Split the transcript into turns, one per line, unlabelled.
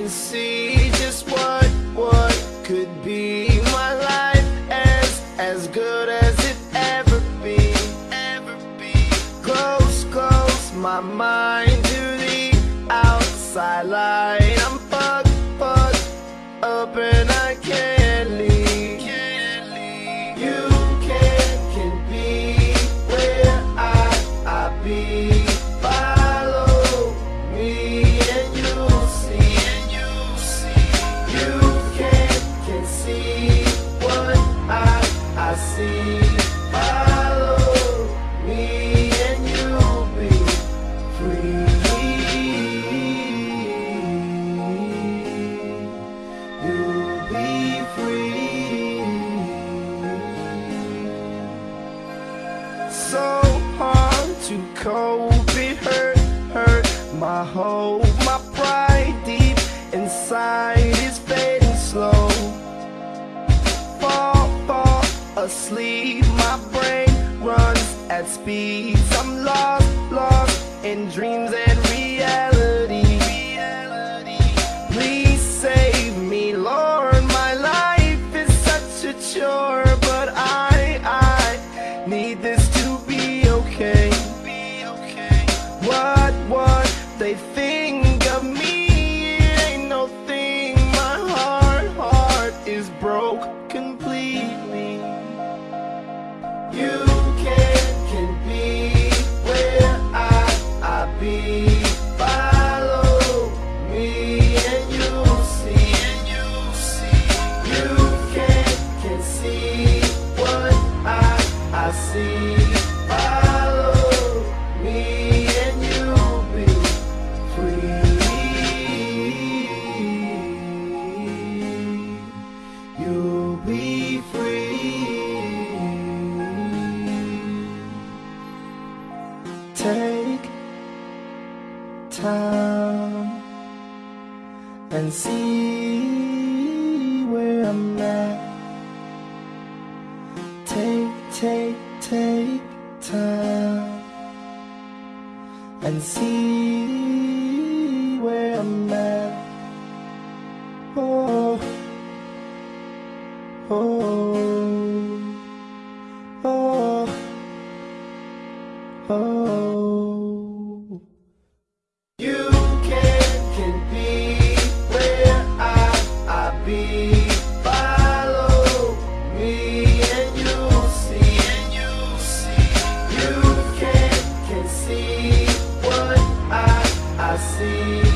can see just what, what could be my life as, as good as it ever be, ever be. Close, close my mind to the outside light. I'm hard to cope, it hurt, hurt my hope, my pride deep inside is fading slow. Fall, fall asleep, my brain runs at speeds. I'm lost, lost in dreams and they think of me, ain't no thing. My heart, heart is broke completely. You can, can be where I, I be. Follow me and you'll see, you'll can see what I, I see. Take time and see where I'm at. Take, take, take time and see where I'm at. Oh, oh, oh, You can, can be where I, I be. Follow me and you'll see, you'll can, can see what I, I see.